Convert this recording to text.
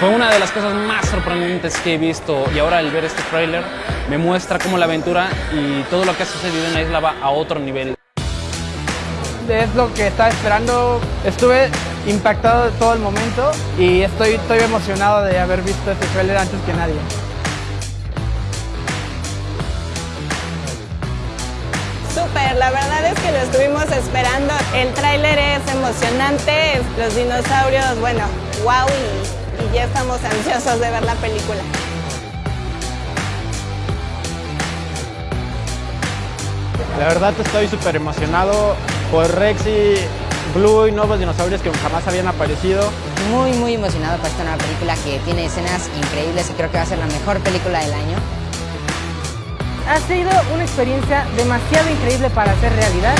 Fue una de las cosas más sorprendentes que he visto y ahora al ver este tráiler me muestra cómo la aventura y todo lo que ha sucedido en la isla va a otro nivel. Es lo que estaba esperando. Estuve impactado de todo el momento y estoy, estoy emocionado de haber visto este tráiler antes que nadie. Súper, la verdad es que lo estuvimos esperando. El tráiler es emocionante, los dinosaurios, bueno, wow, y, ya estamos ansiosos de ver la película. La verdad estoy súper emocionado por Rex y Blue y nuevos dinosaurios que jamás habían aparecido. Muy, muy emocionado por esta nueva película que tiene escenas increíbles y creo que va a ser la mejor película del año. Ha sido una experiencia demasiado increíble para hacer realidad